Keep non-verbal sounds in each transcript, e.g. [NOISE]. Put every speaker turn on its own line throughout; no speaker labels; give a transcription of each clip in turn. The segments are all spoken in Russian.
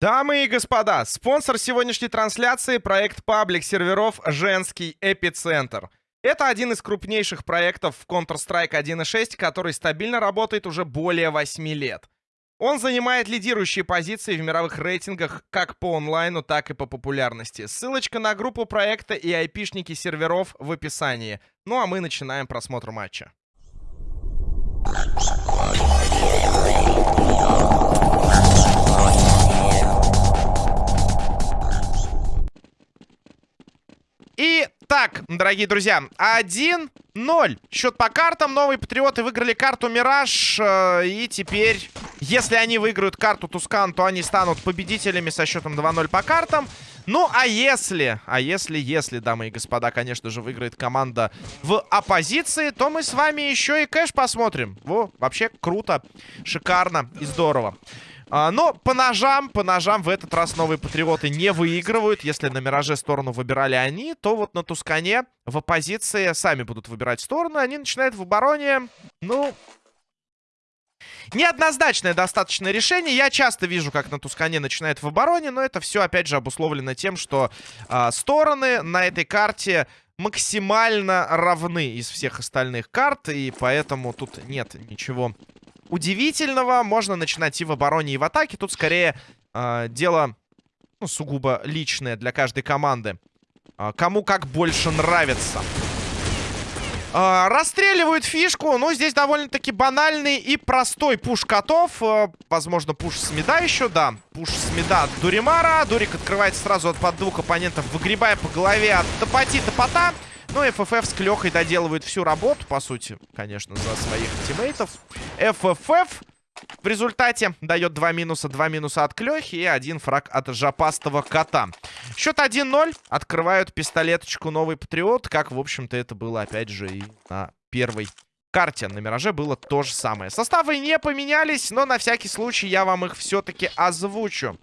Дамы и господа, спонсор сегодняшней трансляции — проект паблик серверов «Женский эпицентр». Это один из крупнейших проектов в Counter-Strike 1.6, который стабильно работает уже более 8 лет. Он занимает лидирующие позиции в мировых рейтингах как по онлайну, так и по популярности. Ссылочка на группу проекта и айпишники серверов в описании. Ну а мы начинаем просмотр матча. И так, дорогие друзья, 1-0. Счет по картам. Новые патриоты выиграли карту Мираж. Э, и теперь, если они выиграют карту Тускан, то они станут победителями со счетом 2-0 по картам. Ну, а если, а если, если, дамы и господа, конечно же, выиграет команда в оппозиции, то мы с вами еще и кэш посмотрим. Во, вообще круто, шикарно и здорово. А, но по ножам, по ножам в этот раз новые патриоты не выигрывают. Если на Мираже сторону выбирали они, то вот на Тускане в оппозиции сами будут выбирать сторону. Они начинают в обороне, ну... Неоднозначное достаточно решение. Я часто вижу, как на Тускане начинает в обороне, но это все, опять же, обусловлено тем, что э, стороны на этой карте максимально равны из всех остальных карт, и поэтому тут нет ничего удивительного. Можно начинать и в обороне, и в атаке. Тут скорее э, дело ну, сугубо личное для каждой команды. Э, кому как больше нравится. Э, расстреливают фишку. Ну, здесь довольно-таки банальный и простой пуш котов. Э, возможно, пуш с меда еще, да. Пуш с меда от Дуримара. Дурик открывается сразу от под двух оппонентов, выгребая по голове от Топоти Топота. Ну, ФФФ с Клёхой доделывают всю работу, по сути, конечно, за своих тиммейтов. ФФФ в результате дает два минуса, два минуса от Клёхи и один фраг от жопастого кота. Счет 1-0. Открывают пистолеточку новый Патриот, как, в общем-то, это было, опять же, и на первой карте. На Мираже было то же самое. Составы не поменялись, но на всякий случай я вам их все-таки озвучу.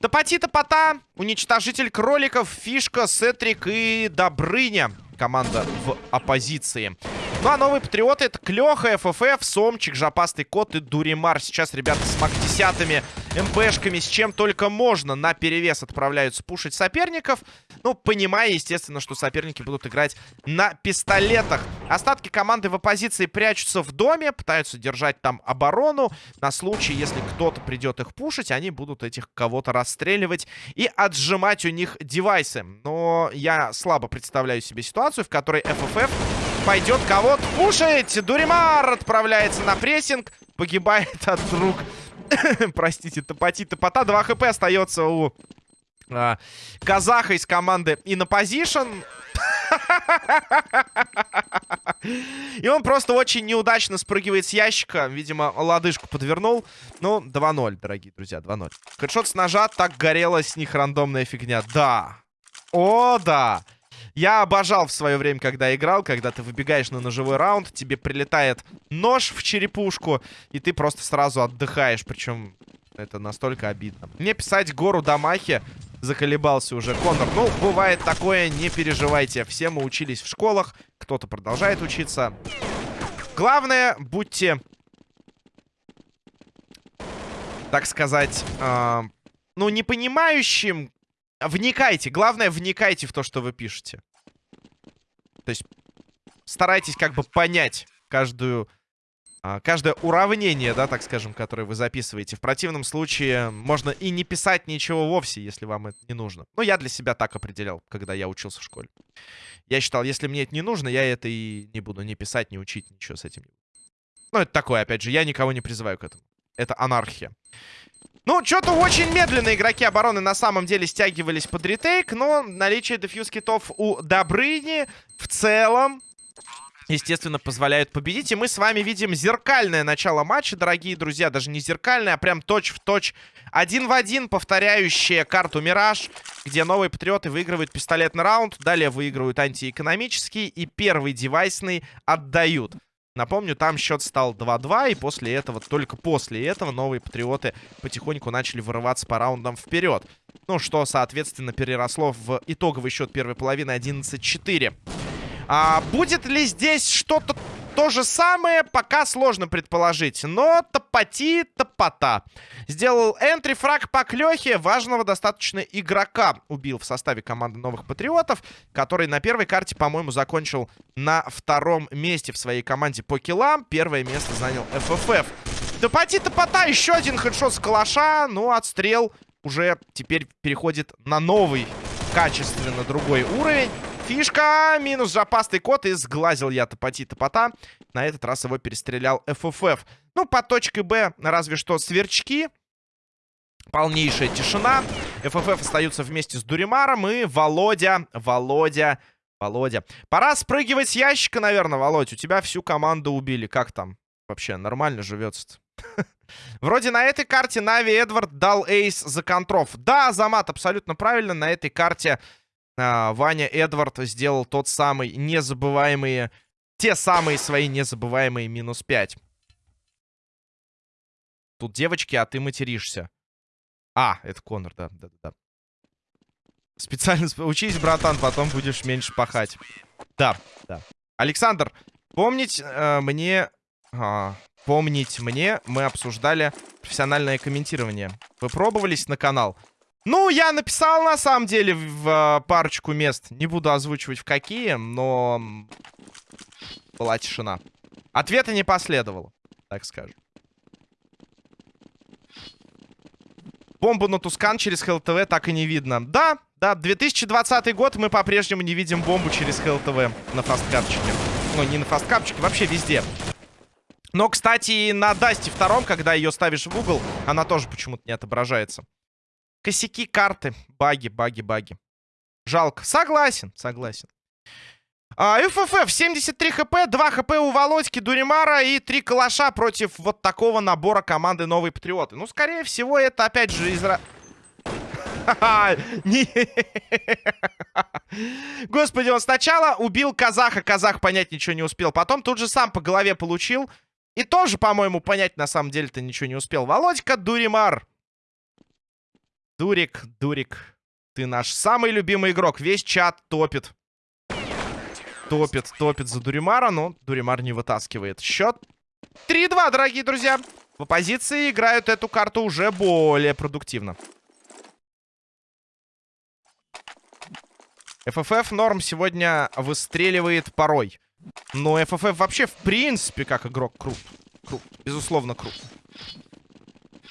Топоти-топота, уничтожитель кроликов, фишка, сетрик и Добрыня. Команда в оппозиции. Ну а новые патриоты это Клёха, ФФФ, Сомчик, Жопастый Кот и Дуримар. Сейчас ребята с мак-10 МПшками, с чем только можно, на перевес отправляются пушить соперников. Ну, понимая, естественно, что соперники будут играть на пистолетах. Остатки команды в оппозиции прячутся в доме, пытаются держать там оборону. На случай, если кто-то придет их пушить, они будут этих кого-то расстреливать и отжимать у них девайсы. Но я слабо представляю себе ситуацию, в которой ФФФ пойдет кого-то пушить. Дуримар отправляется на прессинг, погибает от рук [LAUGHS] Простите, топоти топота. 2 хп остается у а, казаха из команды Инопозишн. [LAUGHS] И он просто очень неудачно спрыгивает с ящика. Видимо, лодыжку подвернул. Ну, 2-0, дорогие друзья, 2-0. Хэдшот с ножа, так горела с них рандомная фигня. Да. О, да. Я обожал в свое время, когда играл, когда ты выбегаешь на ножевой раунд, тебе прилетает нож в черепушку, и ты просто сразу отдыхаешь. Причем это настолько обидно. Мне писать гору Дамахи заколебался уже Конор. Ну, бывает такое, не переживайте. Все мы учились в школах, кто-то продолжает учиться. Главное, будьте, так сказать, э, ну, не понимающим, Вникайте. Главное, вникайте в то, что вы пишете. То есть старайтесь как бы понять каждую... А, каждое уравнение, да, так скажем, которое вы записываете. В противном случае можно и не писать ничего вовсе, если вам это не нужно. Но я для себя так определял, когда я учился в школе. Я считал, если мне это не нужно, я это и не буду ни писать, ни учить, ничего с этим. Ну, это такое, опять же, я никого не призываю к этому. Это анархия. Ну, что-то очень медленно игроки обороны на самом деле стягивались под ретейк, но наличие дефьюз китов у Добрыни в целом естественно, позволяют победить. И мы с вами видим зеркальное начало матча, дорогие друзья. Даже не зеркальное, а прям точь-в-точь, один в один, повторяющая карту Мираж, где новые патриоты выигрывают пистолетный раунд, далее выигрывают антиэкономический и первый девайсный отдают. Напомню, там счет стал 2-2, и после этого, только после этого, новые патриоты потихоньку начали вырываться по раундам вперед. Ну, что, соответственно, переросло в итоговый счет первой половины 11-4. А будет ли здесь что-то то же самое пока сложно предположить. Но топоти топота. Сделал энтри фраг по клёхе. Важного достаточно игрока убил в составе команды новых патриотов. Который на первой карте, по-моему, закончил на втором месте в своей команде по киллам. Первое место занял ФФФ. Топоти топота. Еще один хедшот с калаша. Ну, отстрел уже теперь переходит на новый, качественно другой уровень. Фишка, минус запастый код, и сглазил я топоти топота. На этот раз его перестрелял ФФФ. Ну, по точке Б разве что сверчки. Полнейшая тишина. ФФФ остаются вместе с Дуримаром и Володя, Володя, Володя. Пора спрыгивать с ящика, наверное, Володь. У тебя всю команду убили. Как там? Вообще, нормально живется -то. [LAUGHS] Вроде на этой карте Нави Эдвард дал эйс за контров. Да, Замат абсолютно правильно. На этой карте Ваня Эдвард сделал тот самый незабываемые... Те самые свои незабываемые минус 5. Тут девочки, а ты материшься. А, это Конор, да, да, да. Специально учись, братан, потом будешь меньше пахать. Да, да. Александр, помнить э, мне... А, помнить мне, мы обсуждали профессиональное комментирование. Вы пробовались на канал? Ну, я написал, на самом деле, в э, парочку мест. Не буду озвучивать в какие, но... Была тишина. Ответа не последовало, так скажем. Бомбу на Тускан через ХЛТВ так и не видно. Да, да, 2020 год мы по-прежнему не видим бомбу через ХЛТВ на фасткапчике. Ну, не на фасткапчике, вообще везде. Но, кстати, на Дасте втором, когда ее ставишь в угол, она тоже почему-то не отображается. Косяки карты. Баги, баги, баги. Жалко. Согласен, согласен. ФФФ, 73 хп, 2 хп у Володьки, Дуримара и 3 калаша против вот такого набора команды Новые Патриоты. Ну, скорее всего, это опять же из... [LAUGHS] Господи, он сначала убил казаха, казах понять ничего не успел. Потом тут же сам по голове получил. И тоже, по-моему, понять на самом деле-то ничего не успел. Володька Дуримар. Дурик, Дурик, ты наш самый любимый игрок. Весь чат топит. Топит, топит за Дуримара, но Дуримар не вытаскивает. Счет 3-2, дорогие друзья. В оппозиции играют эту карту уже более продуктивно. ФФФ норм сегодня выстреливает порой. Но ФФФ вообще, в принципе, как игрок крут. Крут. Безусловно, крут.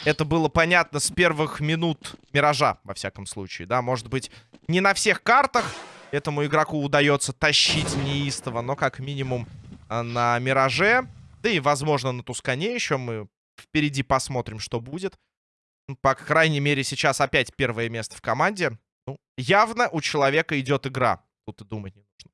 Это было понятно с первых минут Миража, во всяком случае, да. Может быть, не на всех картах этому игроку удается тащить неистово, но как минимум а, на Мираже, да и, возможно, на Тускане еще мы впереди посмотрим, что будет. Ну, по крайней мере, сейчас опять первое место в команде. Ну, явно у человека идет игра. Тут и думать не нужно.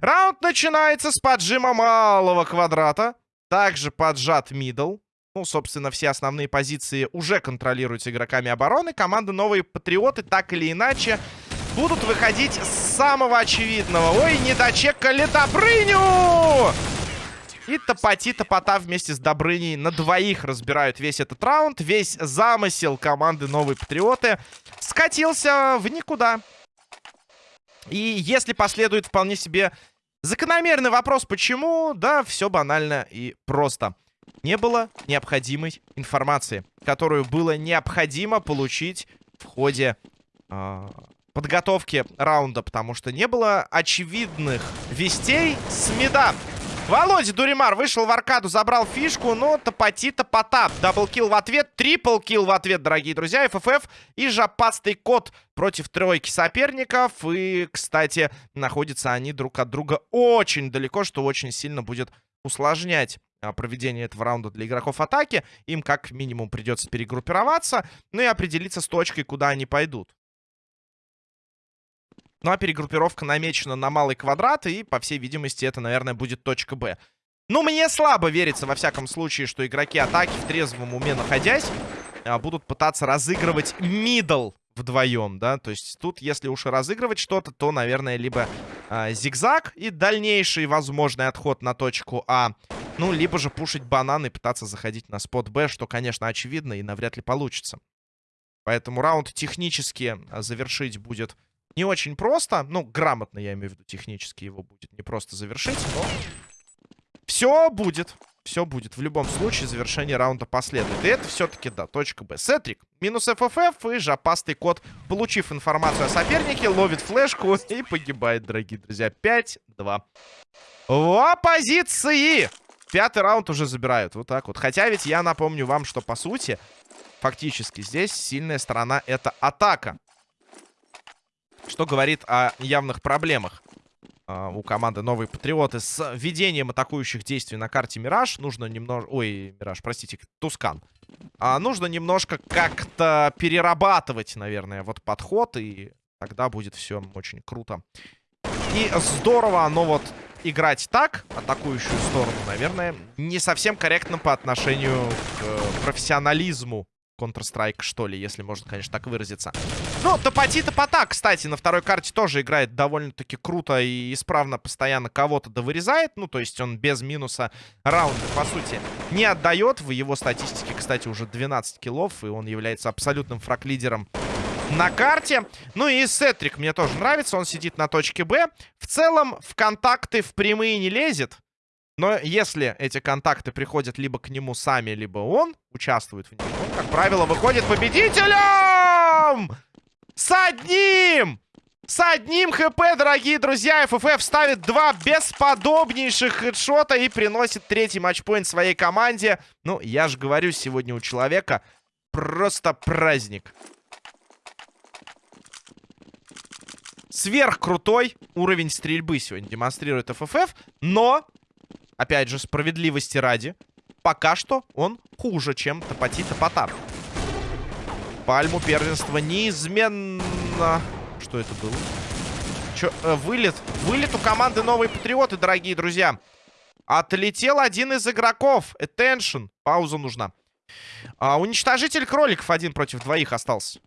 Раунд начинается с поджима малого квадрата. Также поджат мидл. Ну, собственно, все основные позиции уже контролируются игроками обороны. Команда Новые Патриоты так или иначе будут выходить с самого очевидного. Ой, не дочекали Добрыню! И Топоти Топота вместе с Добрыней на двоих разбирают весь этот раунд. Весь замысел команды Новые Патриоты скатился в никуда. И если последует вполне себе закономерный вопрос, почему, да, все банально и просто не было необходимой информации, которую было необходимо получить в ходе э, подготовки раунда, потому что не было очевидных вестей с меда. Володя Дуримар вышел в аркаду, забрал фишку, но топоти топота. Даблкил в ответ, трипл-килл в ответ, дорогие друзья. ФФФ и жопастый кот против тройки соперников. И, кстати, находятся они друг от друга очень далеко, что очень сильно будет усложнять а, проведение этого раунда для игроков атаки. Им как минимум придется перегруппироваться, ну и определиться с точкой, куда они пойдут. Ну а перегруппировка намечена на малый квадрат, и, по всей видимости, это, наверное, будет точка Б. Ну, мне слабо верится, во всяком случае, что игроки атаки в трезвом уме находясь, а, будут пытаться разыгрывать мидл вдвоем, да, то есть тут, если уж и разыгрывать что-то, то, наверное, либо э, зигзаг и дальнейший возможный отход на точку А, ну, либо же пушить банан и пытаться заходить на спот Б, что, конечно, очевидно и навряд ли получится. Поэтому раунд технически а, завершить будет не очень просто. Ну, грамотно, я имею в виду, технически его будет не просто завершить, но Все будет. Все будет. В любом случае, завершение раунда последует. И это все-таки, да, точка Б. Сетрик. Минус ФФФ и жопастый кот, получив информацию о сопернике, ловит флешку и погибает, дорогие друзья. 5-2. В оппозиции! Пятый раунд уже забирают. Вот так вот. Хотя ведь я напомню вам, что по сути, фактически здесь сильная сторона это атака. Что говорит о явных проблемах э, у команды Новые Патриоты с введением атакующих действий на карте Мираж. Нужно немного... Ой, Мираж, простите, Тускан. А, нужно немножко как-то перерабатывать, наверное, вот подход. И тогда будет все очень круто. И здорово оно вот играть так, атакующую сторону, наверное, не совсем корректно по отношению к профессионализму Counter-Strike, что ли, если можно, конечно, так выразиться. Ну, Топати Топота, кстати, на второй карте тоже играет довольно-таки круто и исправно постоянно кого-то довырезает. Ну, то есть он без минуса раунда, по сути, не отдает. В его статистике, кстати, уже 12 киллов, и он является абсолютным фраг-лидером на карте. Ну и Сетрик мне тоже нравится, он сидит на точке Б. В целом, в контакты в прямые не лезет. Но если эти контакты приходят либо к нему сами, либо он участвует в них, он, как правило, выходит победителем! С одним! С одним хп, дорогие друзья, ФФФ ставит два бесподобнейших хедшота и приносит третий матчпоинт своей команде. Ну, я же говорю, сегодня у человека просто праздник. Сверхкрутой уровень стрельбы сегодня демонстрирует ФФФ, но опять же, справедливости ради, пока что он хуже, чем Топати Топотар. Пальму первенства неизменно... Что это было? Чё, э, вылет. Вылет у команды Новые Патриоты, дорогие друзья. Отлетел один из игроков. Attention. Пауза нужна. А, уничтожитель кроликов один против двоих остался.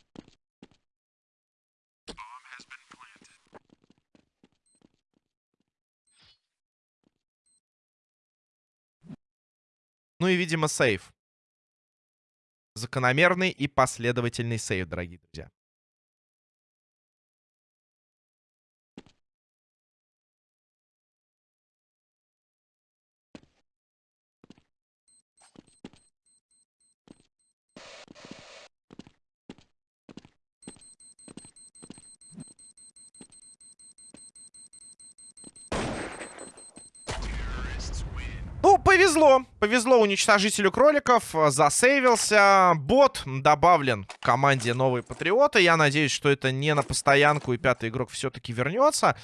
Ну и, видимо, сейв. Закономерный и последовательный сейв, дорогие друзья. Ну, повезло. Повезло уничтожителю кроликов. Засейвился. Бот добавлен к команде Новые Патриоты. Я надеюсь, что это не на постоянку, и пятый игрок все-таки вернется.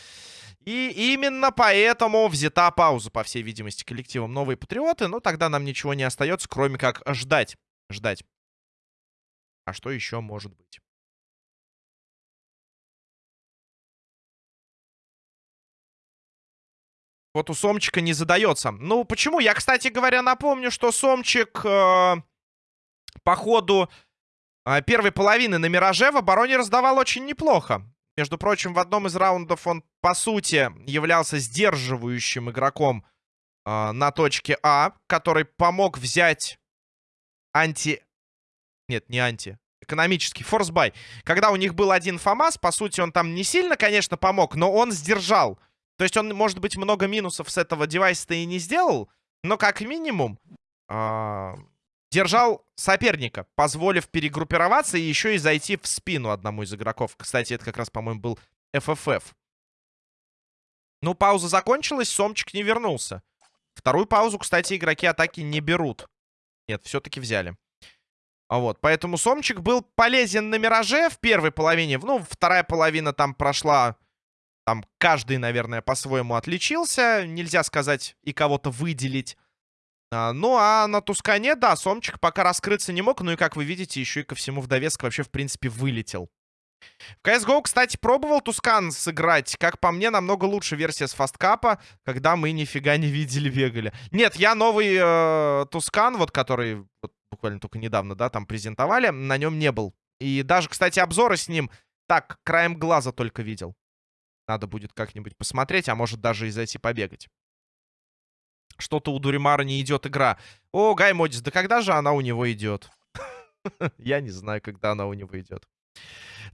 И именно поэтому взята пауза, по всей видимости, коллективом Новые Патриоты. Но тогда нам ничего не остается, кроме как ждать. Ждать. А что еще может быть? Вот у Сомчика не задается. Ну, почему? Я, кстати говоря, напомню, что Сомчик э, по ходу э, первой половины на Мираже в обороне раздавал очень неплохо. Между прочим, в одном из раундов он, по сути, являлся сдерживающим игроком э, на точке А, который помог взять анти... Нет, не анти. Экономический форсбай. Когда у них был один ФАМАС, по сути, он там не сильно, конечно, помог, но он сдержал то есть он, может быть, много минусов с этого девайса-то и не сделал, но как минимум э, держал соперника, позволив перегруппироваться и еще и зайти в спину одному из игроков. Кстати, это как раз, по-моему, был FFF. Ну, пауза закончилась, Сомчик не вернулся. Вторую паузу, кстати, игроки атаки не берут. Нет, все-таки взяли. А вот, поэтому Сомчик был полезен на Мираже в первой половине. Ну, вторая половина там прошла там каждый, наверное, по-своему отличился. Нельзя сказать и кого-то выделить. А, ну, а на Тускане, да, Сомчик пока раскрыться не мог. Ну и, как вы видите, еще и ко всему в довеск вообще, в принципе, вылетел. В CSGO, кстати, пробовал Тускан сыграть. Как по мне, намного лучше версия с фасткапа, когда мы нифига не видели, бегали. Нет, я новый э, Тускан, вот который вот, буквально только недавно, да, там презентовали, на нем не был. И даже, кстати, обзоры с ним так, краем глаза только видел. Надо будет как-нибудь посмотреть, а может даже и зайти побегать. Что-то у Дуримара не идет игра. О, Гай Модис, да когда же она у него идет? [LAUGHS] Я не знаю, когда она у него идет.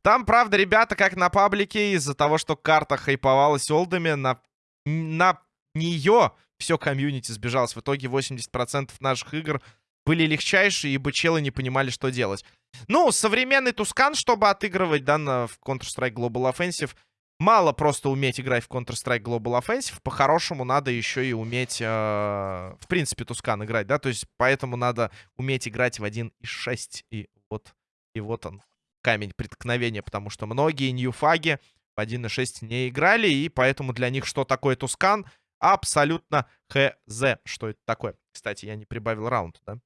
Там, правда, ребята, как на паблике, из-за того, что карта хайповалась олдами, на, на нее все комьюнити сбежалось. В итоге 80% наших игр были легчайшие, ибо челы не понимали, что делать. Ну, современный Тускан, чтобы отыгрывать, да, на, в Counter-Strike Global Offensive, мало просто уметь играть в Counter-Strike Global Offensive. По-хорошему надо еще и уметь, э, в принципе, Тускан играть, да, то есть поэтому надо уметь играть в 1.6. И вот, и вот он, камень преткновения, потому что многие ньюфаги в 1.6 не играли, и поэтому для них что такое Тускан абсолютно хз. Что это такое? Кстати, я не прибавил раунд, да?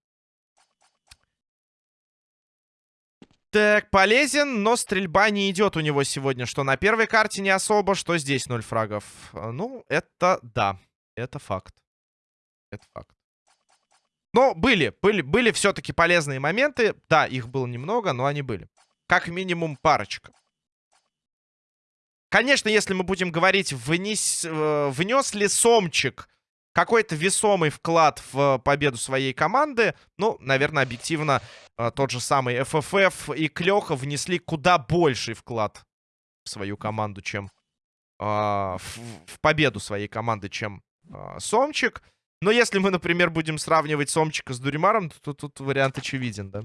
Так, полезен, но стрельба не идет у него сегодня. Что на первой карте не особо, что здесь ноль фрагов. А, ну, это да. Это факт. Это факт. Но были, были, были все-таки полезные моменты. Да, их было немного, но они были. Как минимум парочка. Конечно, если мы будем говорить, внес, э, внес ли Сомчик какой-то весомый вклад в победу своей команды. Ну, наверное, объективно э, тот же самый ФФФ и Клёха внесли куда больший вклад в свою команду, чем э, в, в победу своей команды, чем э, Сомчик. Но если мы, например, будем сравнивать Сомчика с Дуримаром, то тут вариант очевиден, да?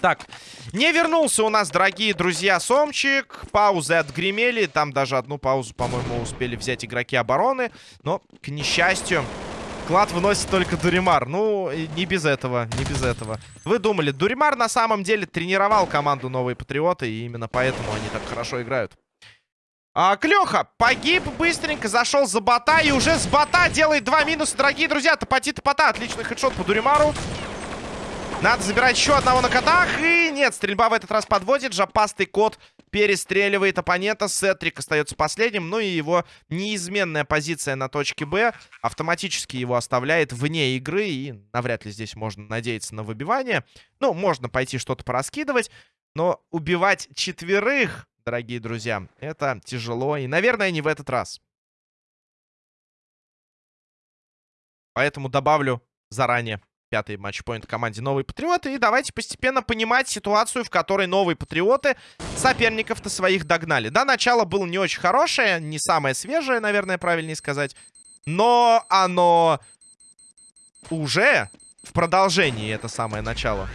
Так, не вернулся у нас, дорогие друзья, Сомчик. Паузы отгремели. Там даже одну паузу, по-моему, успели взять игроки обороны. Но, к несчастью, клад выносит только Дуримар. Ну, не без этого, не без этого. Вы думали, Дуримар на самом деле тренировал команду Новые Патриоты, и именно поэтому они так хорошо играют. А, Клёха погиб быстренько, зашел за бота, и уже с бота делает два минуса, дорогие друзья. Топати-топота, отличный хедшот по Дуримару. Надо забирать еще одного на котах. И нет, стрельба в этот раз подводит. Жопастый кот перестреливает оппонента. Сетрик остается последним. Ну и его неизменная позиция на точке Б автоматически его оставляет вне игры. И навряд ли здесь можно надеяться на выбивание. Ну, можно пойти что-то пораскидывать. Но убивать четверых, дорогие друзья, это тяжело. И, наверное, не в этот раз. Поэтому добавлю заранее пятый матчпоинт команде Новые Патриоты. И давайте постепенно понимать ситуацию, в которой Новые Патриоты соперников-то своих догнали. Да, начало было не очень хорошее, не самое свежее, наверное, правильнее сказать. Но оно уже в продолжении, это самое начало,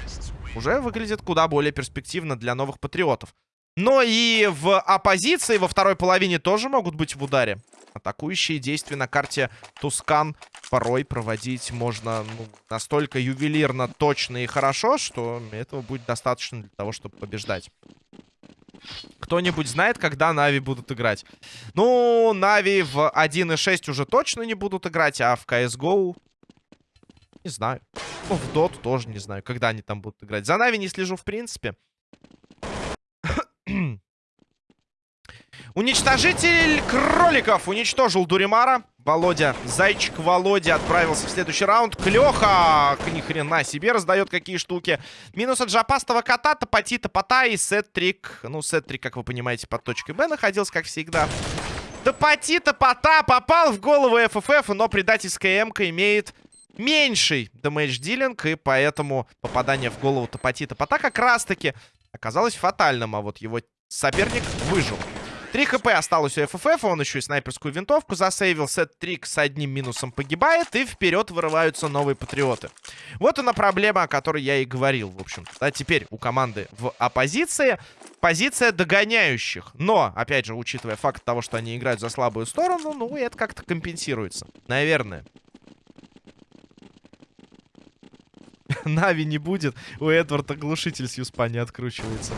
уже выглядит куда более перспективно для Новых Патриотов. Но и в оппозиции во второй половине тоже могут быть в ударе. Атакующие действия на карте Тускан порой проводить можно ну, настолько ювелирно, точно и хорошо, что этого будет достаточно для того, чтобы побеждать. Кто-нибудь знает, когда Нави будут играть? Ну, Нави в 1.6 уже точно не будут играть, а в CSGO... Не знаю. Ну, в Dota тоже не знаю, когда они там будут играть. За Нави не слежу в принципе. Уничтожитель кроликов уничтожил Дуримара. Володя, зайчик Володя отправился в следующий раунд. Клёха, ни хрена себе, раздает какие штуки. Минус от жопастого кота, топати, топота и сет-трик. Ну, сет-трик, как вы понимаете, под точкой Б находился, как всегда. Топати, топота, попал в голову ФФФ, но предательская МК имеет меньший дэмэдж-дилинг, и поэтому попадание в голову топати, топота как раз-таки оказалось фатальным, а вот его соперник выжил. 3 хп осталось у ФФФ, он еще и снайперскую винтовку засейвил. Сет-трик с одним минусом погибает, и вперед вырываются новые патриоты. Вот она проблема, о которой я и говорил, в общем-то. Да, теперь у команды в оппозиции позиция догоняющих. Но, опять же, учитывая факт того, что они играют за слабую сторону, ну, это как-то компенсируется. Наверное. [LAUGHS] Нави не будет. У Эдварда глушитель с USP а не откручивается.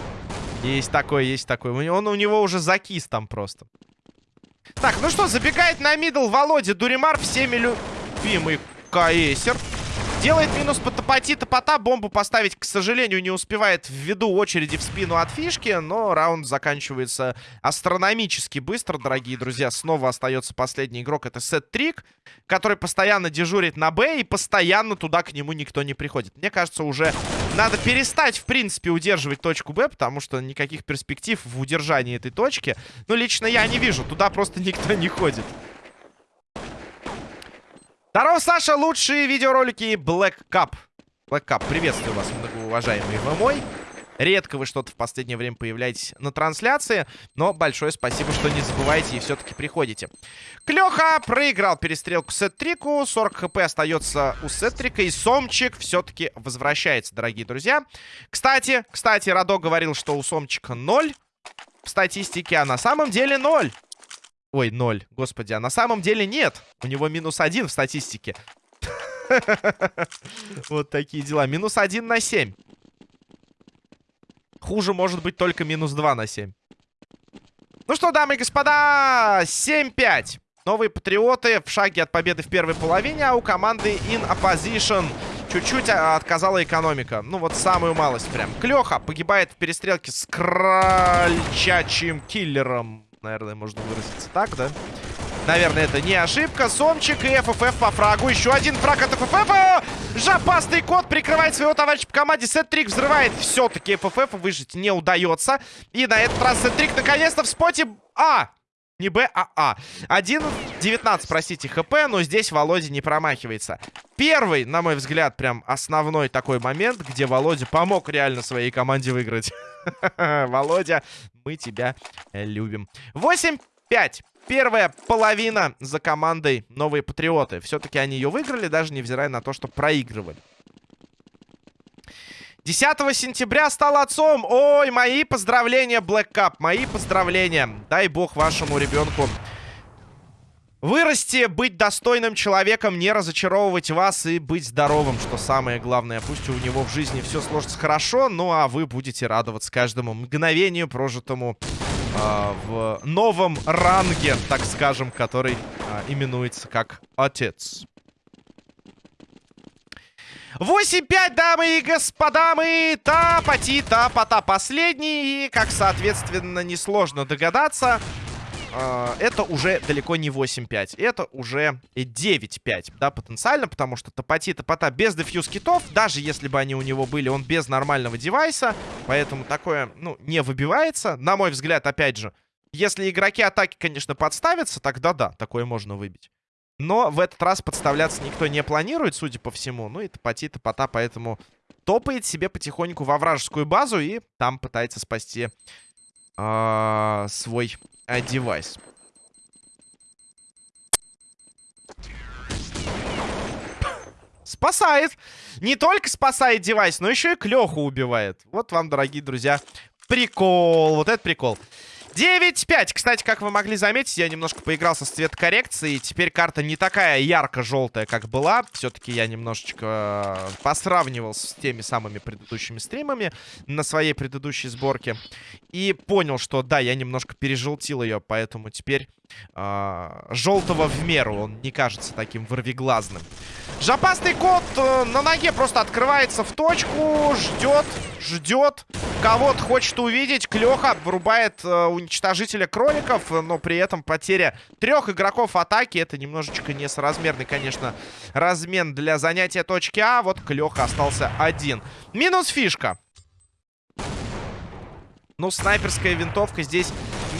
Есть такой, есть такой. Он у него уже закис там просто. Так, ну что, забегает на middle Володя Дуримар, всеми любимый Каэсер. Делает минус по топоти топота. Бомбу поставить, к сожалению, не успевает ввиду очереди в спину от фишки. Но раунд заканчивается астрономически быстро, дорогие друзья. Снова остается последний игрок. Это Сет Трик, который постоянно дежурит на Б. И постоянно туда к нему никто не приходит. Мне кажется, уже надо перестать, в принципе, удерживать точку Б. Потому что никаких перспектив в удержании этой точки, ну, лично я не вижу. Туда просто [LAUGHS] никто не ходит. Здорово, Саша! Лучшие видеоролики Black Cup. Black Cup, приветствую вас, многоуважаемый вы мой. Редко вы что-то в последнее время появляетесь на трансляции, но большое спасибо, что не забываете и все-таки приходите. Клёха проиграл перестрелку Сет-Трику, 40 хп остается у Сет-Трика, и Сомчик все-таки возвращается, дорогие друзья. Кстати, кстати, Радо говорил, что у Сомчика 0 в статистике, а на самом деле 0. Ой, 0, господи, а на самом деле нет. У него минус 1 в статистике. [LAUGHS] Вот такие дела. Минус 1 на 7. Хуже может быть только минус 2 на 7. Ну что, дамы и господа, 7-5. Новые патриоты в шаге от победы в первой половине, а у команды In Opposition чуть-чуть а, отказала экономика. Ну вот самую малость прям. Клёха погибает в перестрелке с крольчачьим киллером. Наверное, можно выразиться так, да? Наверное, это не ошибка. Сомчик и ФФФ по фрагу. Еще один фраг от ФФФ. Жопастый кот прикрывает своего товарища по команде. Сет-трик взрывает. Все-таки ФФФ выжить не удается. И на этот раз Сет-трик наконец-то в споте... А! Не Б, а А. 1.19, простите, ХП, но здесь Володя не промахивается. Первый, на мой взгляд, прям основной такой момент, где Володя помог реально своей команде выиграть. [LAUGHS] Володя, мы тебя любим. 8-5. Первая половина за командой Новые Патриоты. Все-таки они ее выиграли, даже невзирая на то, что проигрывали. 10 сентября стал отцом. Ой, мои поздравления, Black Cup. Мои поздравления. Дай бог вашему ребенку вырасти, быть достойным человеком, не разочаровывать вас и быть здоровым, что самое главное. Пусть у него в жизни все сложится хорошо, ну а вы будете радоваться каждому мгновению, прожитому э, в новом ранге, так скажем, который э, именуется как отец. 8-5, дамы и господа, мы тапати тапата последний. И, как, соответственно, несложно догадаться, э, это уже далеко не 8-5. Это уже 9-5, да, потенциально, потому что тапати тапата без дефьюз китов, даже если бы они у него были, он без нормального девайса. Поэтому такое, ну, не выбивается. На мой взгляд, опять же, если игроки атаки, конечно, подставятся, тогда да, такое можно выбить. Но в этот раз подставляться никто не планирует, судя по всему. Ну и топоти топота, поэтому топает себе потихоньку во вражескую базу и там пытается спасти э, свой э, девайс. Спасает. Не только спасает девайс, но еще и Клеху убивает. Вот вам, дорогие друзья, прикол. Вот это прикол. 9-5. Кстати, как вы могли заметить, я немножко поигрался с цветокоррекцией. Теперь карта не такая ярко-желтая, как была. Все-таки я немножечко э, посравнивал с теми самыми предыдущими стримами на своей предыдущей сборке. И понял, что да, я немножко пережелтил ее, поэтому теперь желтого в меру. Он не кажется таким ворвиглазным. Жопастый кот э, на ноге просто открывается в точку, ждет, ждет. Кого-то хочет увидеть. Клёха врубает э, уничтожителя кроликов, но при этом потеря трех игроков атаки. Это немножечко несоразмерный, конечно, размен для занятия точки А. Вот Клёха остался один. Минус фишка. Ну, снайперская винтовка здесь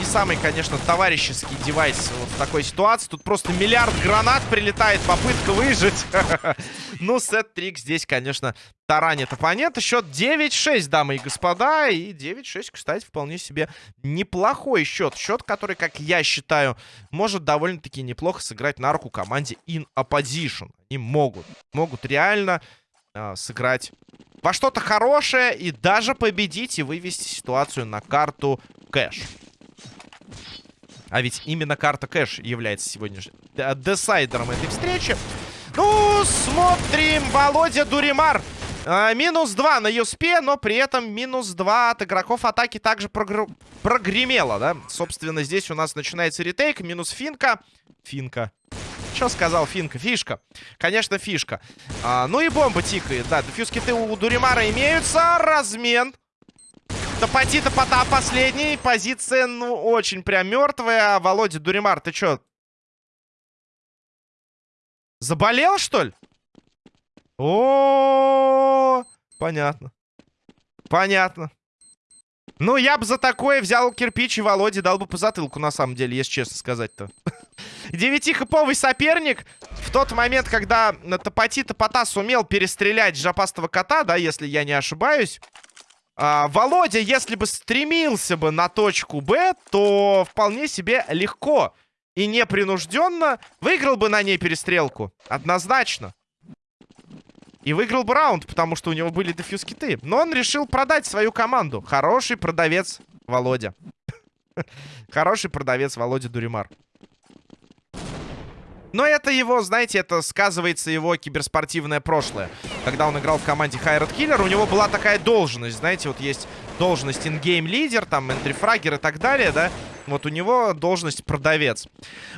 не самый, конечно, товарищеский девайс вот в такой ситуации. Тут просто миллиард гранат прилетает, попытка выжить. [LAUGHS] Ну, сет-трик здесь, конечно, таранит оппонента. Счет 9-6, дамы и господа. И 9-6, кстати, вполне себе неплохой счет. Счет, который, как я считаю, может довольно-таки неплохо сыграть на руку команде In Opposition. Они могут, могут реально э, сыграть во что-то хорошее и даже победить и вывести ситуацию на карту кэш. А ведь именно карта кэш является сегодняшним десайдером этой встречи. Ну, смотрим, Володя Дуримар. А, минус 2 на Юспе, но при этом минус 2 от игроков атаки также прогр... прогремело, да? Собственно, здесь у нас начинается ретейк. Минус финка. Финка. Что сказал Финка? Фишка. Конечно, фишка. А, ну и бомба тикает. Да, дефьюз киты у Дуримара имеются. Размен. Топоти топота последний. Позиция, ну, очень прям мертвая. Володя Дуримар, ты чё? Заболел, что ли? О, -о, -о, -о понятно. Понятно. Ну, я бы за такое взял кирпич и Володе дал бы по затылку, на самом деле, если честно сказать-то. [LAUGHS] Девятихэповый соперник. В тот момент, когда Топоти Топота сумел перестрелять жопастого кота, да, если я не ошибаюсь. А, Володя, если бы стремился бы на точку Б, то вполне себе легко и непринужденно выиграл бы на ней перестрелку. Однозначно. И выиграл бы раунд, потому что у него были дефьюз киты. Но он решил продать свою команду. Хороший продавец Володя. [LAUGHS] Хороший продавец Володя Дуримар. Но это его, знаете, это сказывается его киберспортивное прошлое. Когда он играл в команде Хайрат Киллер, у него была такая должность, знаете, вот есть должность ингейм лидер, там, энтрифрагер и так далее, да? Вот у него должность продавец.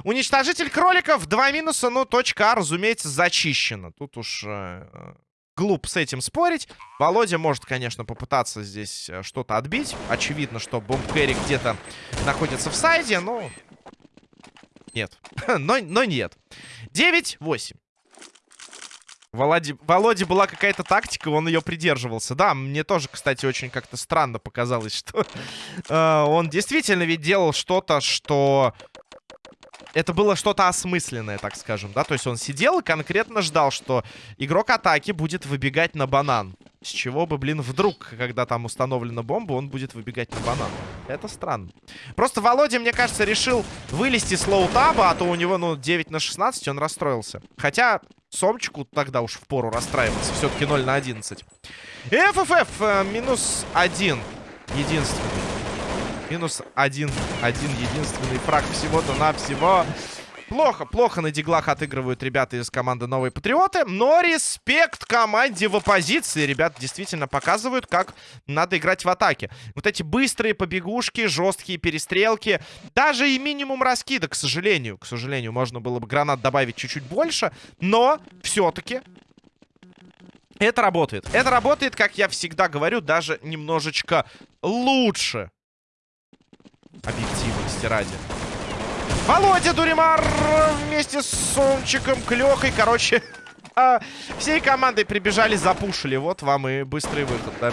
Уничтожитель кроликов, два минуса, но точка А, разумеется, зачищена. Тут уж э, глуп с этим спорить. Володя может, конечно, попытаться здесь э, что-то отбить. Очевидно, что бомб где-то находится в сайде, но нет. [LAUGHS] но, но нет. 9-8. Володе, Володе была какая-то тактика, он ее придерживался. Да, мне тоже, кстати, очень как-то странно показалось, что [LAUGHS] э, он действительно ведь делал что-то, что... Это было что-то осмысленное, так скажем, да? То есть он сидел и конкретно ждал, что игрок атаки будет выбегать на банан. С чего бы, блин, вдруг, когда там установлена бомба, он будет выбегать на банан. Это странно. Просто Володя, мне кажется, решил вылезти с лоутаба, а то у него, ну, 9 на 16, он расстроился. Хотя Сомчику тогда уж в пору расстраиваться. Все-таки 0 на 11. ФФФ э, минус 1. Единственный. Минус 1. Один единственный фраг всего-то навсего. Плохо, плохо на диглах отыгрывают ребята из команды Новые Патриоты. Но респект команде в оппозиции. Ребята действительно показывают, как надо играть в атаке. Вот эти быстрые побегушки, жесткие перестрелки. Даже и минимум раскида, к сожалению. К сожалению, можно было бы гранат добавить чуть-чуть больше. Но все-таки это работает. Это работает, как я всегда говорю, даже немножечко лучше. Объективности ради. Володя Дуримар вместе с Сомчиком, Клёхой. Короче, [LAUGHS] а, всей командой прибежали, запушили. Вот вам и быстрый выход, да.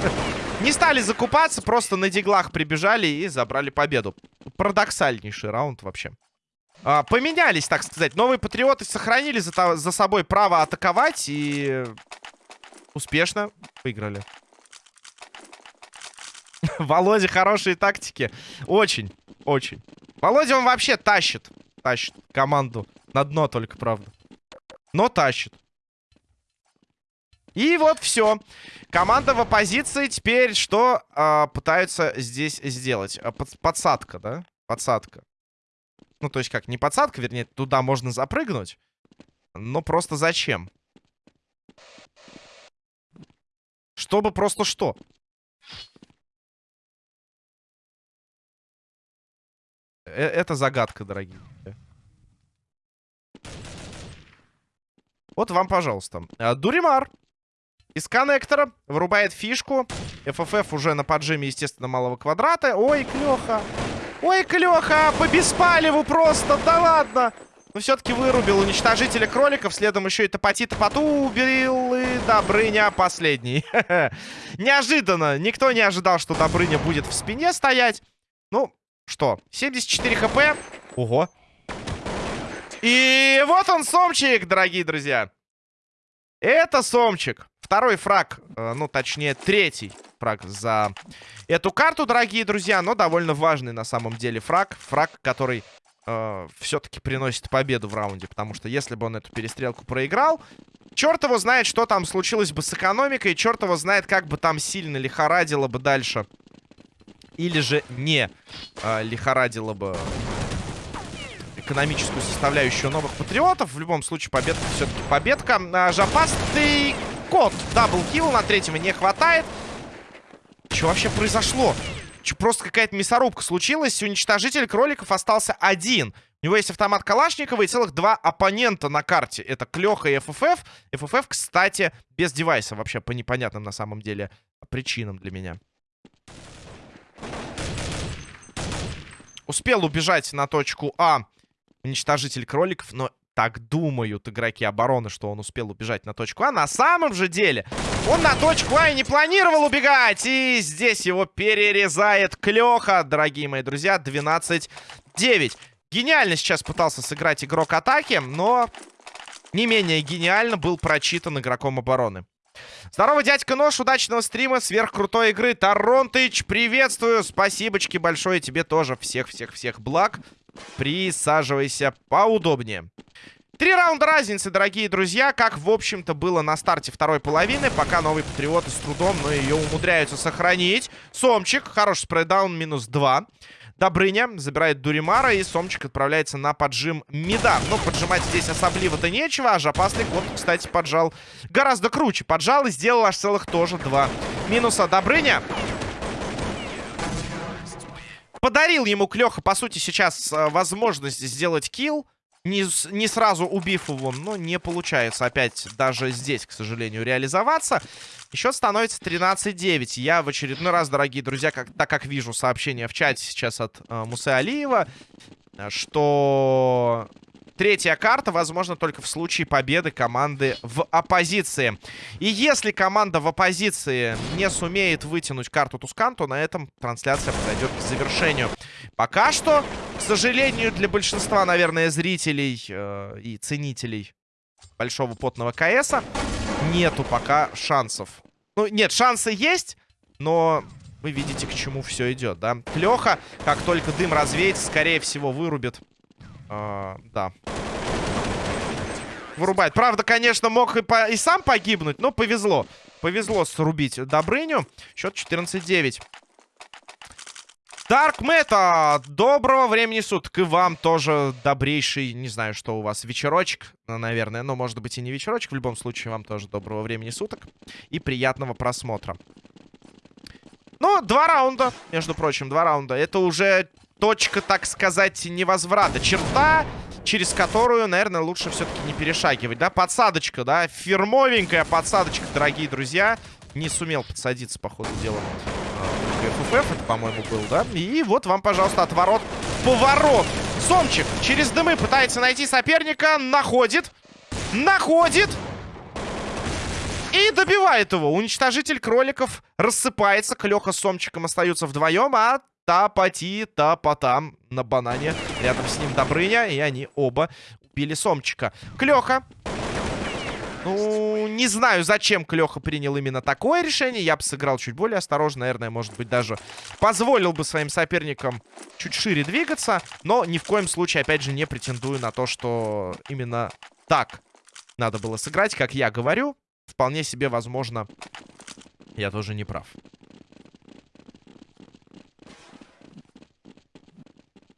[LAUGHS] Не стали закупаться, просто на диглах прибежали и забрали победу. Парадоксальнейший раунд вообще. А, поменялись, так сказать. Новые патриоты сохранили за, за собой право атаковать и успешно выиграли. [LAUGHS] Володя, хорошие тактики. Очень, очень. Володя, он вообще тащит. Тащит команду. На дно только, правда. Но тащит. И вот все. Команда в оппозиции теперь что э, пытаются здесь сделать? А, под, подсадка, да? Подсадка. Ну, то есть как, не подсадка, вернее, туда можно запрыгнуть. Но просто зачем? Чтобы просто что? Это загадка, дорогие. Вот вам, пожалуйста. Э, Дуримар. Из коннектора вырубает фишку. ФФФ уже на поджиме, естественно, малого квадрата. Ой, Клёха. Ой, Клёха, по беспалеву просто, да ладно. Но все-таки вырубил уничтожителя кроликов. Следом еще и топоти топоту убил. И Добрыня последний. [LAUGHS] Неожиданно. Никто не ожидал, что Добрыня будет в спине стоять. Ну, что? 74 хп. Ого. И вот он, Сомчик, дорогие друзья. Это Сомчик. Второй фраг, э, ну, точнее, третий фраг за эту карту, дорогие друзья. Но довольно важный на самом деле фраг. Фраг, который э, все-таки приносит победу в раунде. Потому что если бы он эту перестрелку проиграл, черт его знает, что там случилось бы с экономикой. Черт его знает, как бы там сильно лихорадило бы дальше или же не э, лихорадило бы экономическую составляющую новых патриотов. В любом случае, победка все-таки победка. А, жопастый кот. Даблкил на третьего не хватает. Что вообще произошло? Че, просто какая-то мясорубка случилась. Уничтожитель кроликов остался один. У него есть автомат Калашникова и целых два оппонента на карте. Это Клёха и ФФФ. ФФФ, кстати, без девайса. Вообще по непонятным на самом деле причинам для меня. Успел убежать на точку А уничтожитель кроликов, но так думают игроки обороны, что он успел убежать на точку А. На самом же деле он на точку А и не планировал убегать. И здесь его перерезает Клёха, дорогие мои друзья. 12-9. Гениально сейчас пытался сыграть игрок атаки, но не менее гениально был прочитан игроком обороны. Здорово, дядька Нож, удачного стрима, сверхкрутой игры. Торонтыч, приветствую, спасибочки большое тебе тоже. Всех-всех-всех благ. Присаживайся поудобнее. Три раунда разницы, дорогие друзья, как, в общем-то, было на старте второй половины, пока новые патриоты с трудом, но ее умудряются сохранить. Сомчик, хороший спрейдаун, минус два. Добрыня забирает Дуримара, и Сомчик отправляется на поджим Мида. Но поджимать здесь особливо-то нечего, а Жопастый вот, кстати, поджал гораздо круче. Поджал и сделал аж целых тоже два минуса. Добрыня подарил ему Клёха, по сути, сейчас э, возможность сделать килл не, не сразу убив его, но не получается опять даже здесь, к сожалению, реализоваться. Счет становится 13-9. Я в очередной раз, дорогие друзья, как, так как вижу сообщение в чате сейчас от э, Мусы Алиева, что Третья карта, возможно, только в случае победы команды в оппозиции. И если команда в оппозиции не сумеет вытянуть карту Тускан, то на этом трансляция подойдет к завершению. Пока что, к сожалению, для большинства, наверное, зрителей э, и ценителей большого потного КСа нету пока шансов. Ну, нет, шансы есть, но вы видите, к чему все идет, да? Клёха, как только дым развеется, скорее всего, вырубит а, да. Вырубает. Правда, конечно, мог и, по и сам погибнуть, но повезло. Повезло срубить Добрыню. Счет 14-9. Дарк Мета, доброго времени суток. И вам тоже добрейший, не знаю, что у вас, вечерочек, ну, наверное. Но, может быть, и не вечерочек. В любом случае, вам тоже доброго времени суток. И приятного просмотра. Ну, два раунда, между прочим, два раунда. Это уже точка, так сказать, невозврата. Черта, через которую, наверное, лучше все-таки не перешагивать, да? Подсадочка, да? Фирмовенькая подсадочка, дорогие друзья. Не сумел подсадиться, по ходу дела. ФФФ, это, по-моему, был, да? И вот вам, пожалуйста, отворот. Поворот. Сомчик через дымы пытается найти соперника. Находит. Находит. И добивает его. Уничтожитель кроликов рассыпается. Клёха с Сомчиком остаются вдвоем, а Тапати, тапатам на банане. Рядом с ним Добрыня, и они оба убили Сомчика. Клёха. Ну, не знаю, зачем Клёха принял именно такое решение. Я бы сыграл чуть более осторожно, наверное, может быть, даже позволил бы своим соперникам чуть шире двигаться. Но ни в коем случае, опять же, не претендую на то, что именно так надо было сыграть, как я говорю. Вполне себе возможно, я тоже не прав.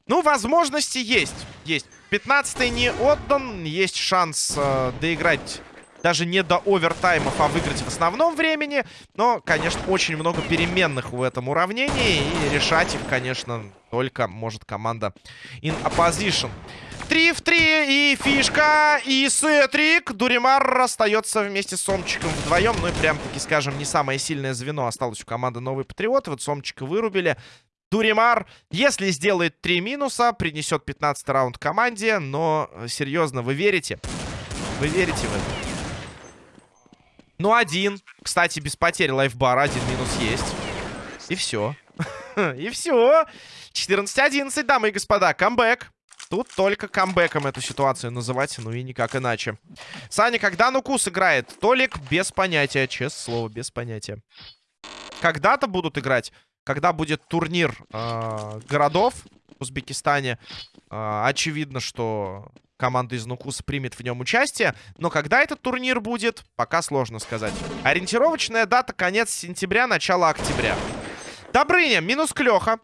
Ну, возможности есть. Есть. 15 не отдан. Есть шанс э, доиграть даже не до овертаймов, а выиграть в основном времени. Но, конечно, очень много переменных в этом уравнении. И решать их, конечно, только может команда in opposition. 3 в 3 и фишка, и сетрик. Дуримар остается вместе с Сомчиком вдвоем. Ну и прям-таки, скажем, не самое сильное звено осталось у команды Новые Патриоты. Вот Сомчика вырубили. Дуримар, если сделает 3 минуса, принесет 15 раунд команде. Но, э, серьезно, вы верите? Вы верите в это? Ну, один. Кстати, без потери лайфбара. Один минус есть. И все. [LAUGHS] И все. 14-11, дамы и господа. Камбэк. Тут только камбэком эту ситуацию называть, ну и никак иначе. Саня, когда Нукус играет? Толик без понятия, честное слово, без понятия. Когда-то будут играть когда будет турнир э, городов Узбекистане, э, очевидно, что команда из Нукуса примет в нем участие. Но когда этот турнир будет, пока сложно сказать. Ориентировочная дата конец сентября, начало октября. Добрыня, минус Клёха.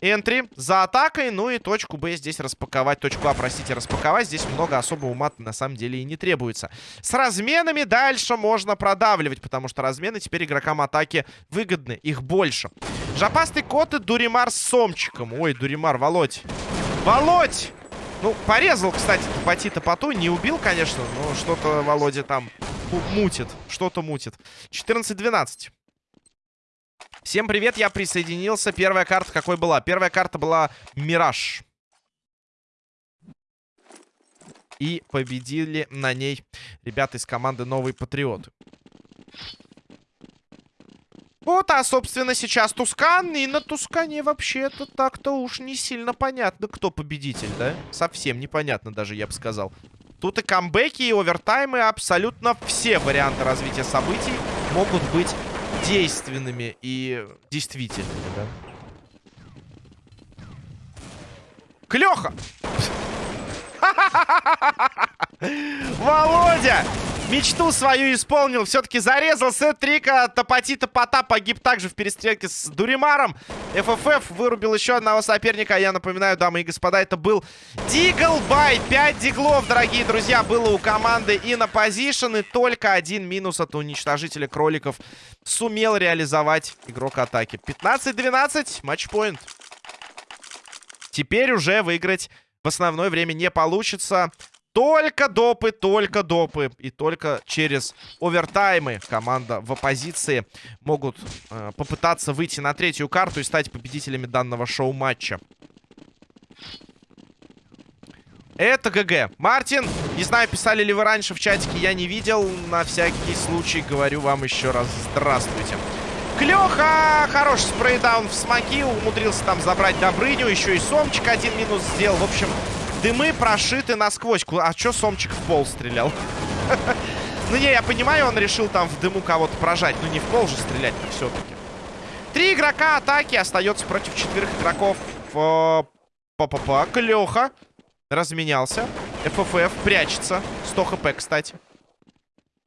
Энтри за атакой. Ну и точку Б здесь распаковать. Точку А, простите, распаковать. Здесь много особо ума на самом деле и не требуется. С разменами дальше можно продавливать, потому что размены теперь игрокам атаки выгодны. Их больше. Жопастый кот и Дуримар с Сомчиком. Ой, Дуримар, Володь. Володь! Ну, порезал, кстати, Топати Топоту. Не убил, конечно, но что-то Володя там мутит. Что-то мутит. 14-12. Всем привет, я присоединился. Первая карта какой была? Первая карта была Мираж. И победили на ней ребята из команды Новый Патриот. Вот, а, собственно, сейчас Тускан. И на Тускане вообще-то так-то уж не сильно понятно, кто победитель, да? Совсем непонятно даже, я бы сказал. Тут и камбэки, и овертаймы, абсолютно все варианты развития событий могут быть действенными и действительными, да. Клёха! [LAUGHS] Володя! Мечту свою исполнил. Все-таки зарезал сет трика. Топати топота погиб также в перестрелке с Дуримаром. ФФФ вырубил еще одного соперника. Я напоминаю, дамы и господа, это был Диглбай. 5 диглов, дорогие друзья, было у команды и на позишн. Только один минус от уничтожителя кроликов сумел реализовать игрок атаки. 15-12, матчпоинт. Теперь уже выиграть в основное время не получится. Только допы, только допы. И только через овертаймы команда в оппозиции могут э, попытаться выйти на третью карту и стать победителями данного шоу-матча. Это ГГ. Мартин, не знаю, писали ли вы раньше в чатике, я не видел. На всякий случай говорю вам еще раз здравствуйте. Клёха! Хороший спрейдаун в смоки. Умудрился там забрать Добрыню. Еще и Сомчик один минус сделал. В общем, Дымы прошиты насквозь. А чё Сомчик в пол стрелял? [LAUGHS] Ну не, я понимаю, он решил там в дыму кого-то прожать. Ну не в пол же стрелять все-таки. Три игрока атаки остается против четверых игроков. Па-па-па. Клёха. Разменялся. ФФФ прячется. 100 хп, кстати.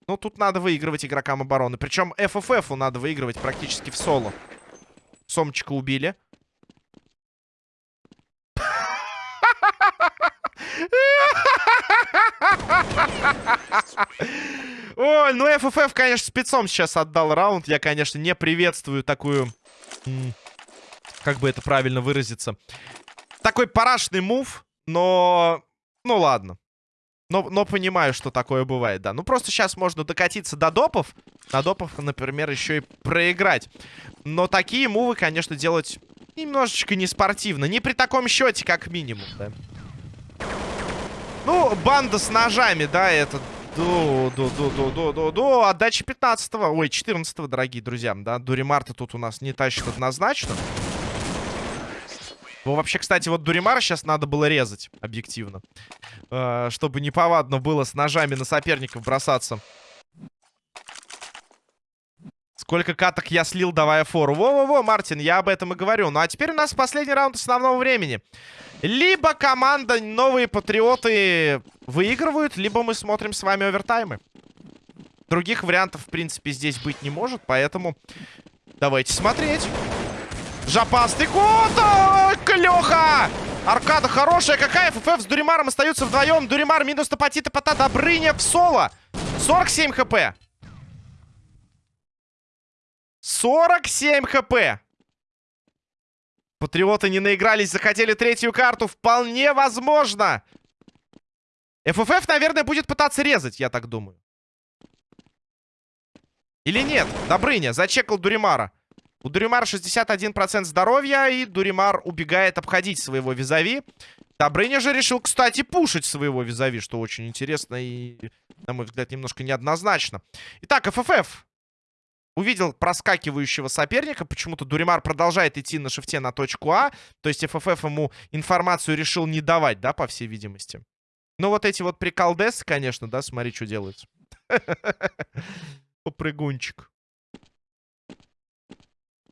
Ну, тут надо выигрывать игрокам обороны. Причем ФФФу надо выигрывать практически в соло. Сомчика убили. Ой, ну ФФФ, конечно, спецом сейчас отдал раунд. Я, конечно, не приветствую такую... Как бы это правильно выразиться? Такой парашный мув, но... Ну ладно. Но, но понимаю, что такое бывает, да. Ну, просто сейчас можно докатиться до допов. На допов, например, еще и проиграть. Но такие мувы, конечно, делать немножечко неспортивно. Не при таком счете, как минимум, да. Ну, банда с ножами, да, это... Ду, ду, ду, ду, ду, ду, ду. Отдача 15-го, ой, 14-го, дорогие друзья, да. Дуримарта тут у нас не тащит однозначно. Ну, вообще, кстати, вот Дуримара сейчас надо было резать, объективно. Э, чтобы неповадно было с ножами на соперников бросаться. Сколько каток я слил, давая фору. Во-во-во, Мартин, я об этом и говорю. Ну, а теперь у нас последний раунд основного времени. Либо команда Новые Патриоты выигрывают, либо мы смотрим с вами овертаймы. Других вариантов, в принципе, здесь быть не может, поэтому давайте смотреть. Жопастый кот! Клёха! Аркада хорошая какая. ФФ с Дуримаром остаются вдвоем. Дуримар минус топотита пота. Добрыня в соло. 47 хп. 47 хп. Патриоты не наигрались, захотели третью карту. Вполне возможно. ФФФ, наверное, будет пытаться резать, я так думаю. Или нет? Добрыня, зачекал Дуримара. У Дуримара 61% здоровья, и Дуримар убегает обходить своего визави. Добрыня же решил, кстати, пушить своего визави, что очень интересно и, на мой взгляд, немножко неоднозначно. Итак, ФФФ увидел проскакивающего соперника. Почему-то Дуримар продолжает идти на шифте на точку А. То есть ФФФ ему информацию решил не давать, да, по всей видимости. Ну, вот эти вот приколдесы, конечно, да, смотри, что делается. [LAUGHS] Попрыгунчик.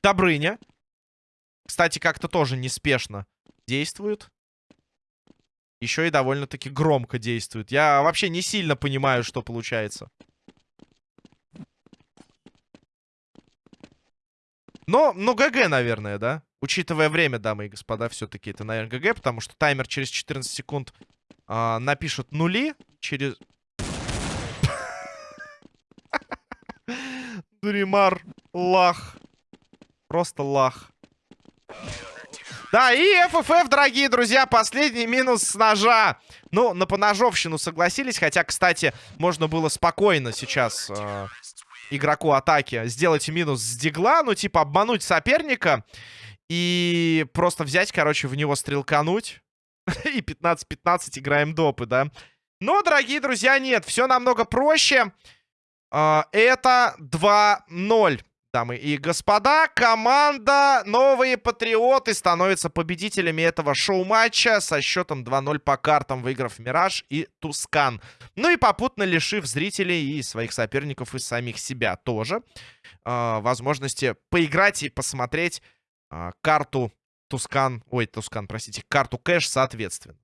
Добрыня. Кстати, как-то тоже неспешно действует. Еще и довольно-таки громко действует. Я вообще не сильно понимаю, что получается. Но, но ГГ, наверное, да? Учитывая время, дамы и господа, все-таки это, наверное, ГГ, потому что таймер через 14 секунд а, напишет нули. Через... [LAUGHS] Дуримар, лах. Просто лах. Да, и ФФФ, дорогие друзья, последний минус с ножа. Ну, на поножовщину согласились, хотя, кстати, можно было спокойно сейчас... Э игроку атаки сделать минус с дигла, ну, типа, обмануть соперника и просто взять, короче, в него стрелкануть. [LAUGHS] И 15-15 играем допы, да? Но, дорогие друзья, нет, все намного проще. А, это 2-0. Дамы и господа, команда Новые Патриоты становится победителями этого шоу-матча со счетом 2-0 по картам, выиграв Мираж и Тускан. Ну и попутно лишив зрителей и своих соперников, и самих себя тоже э, возможности поиграть и посмотреть э, карту Тускан, ой, Тускан, простите, карту Кэш соответственно.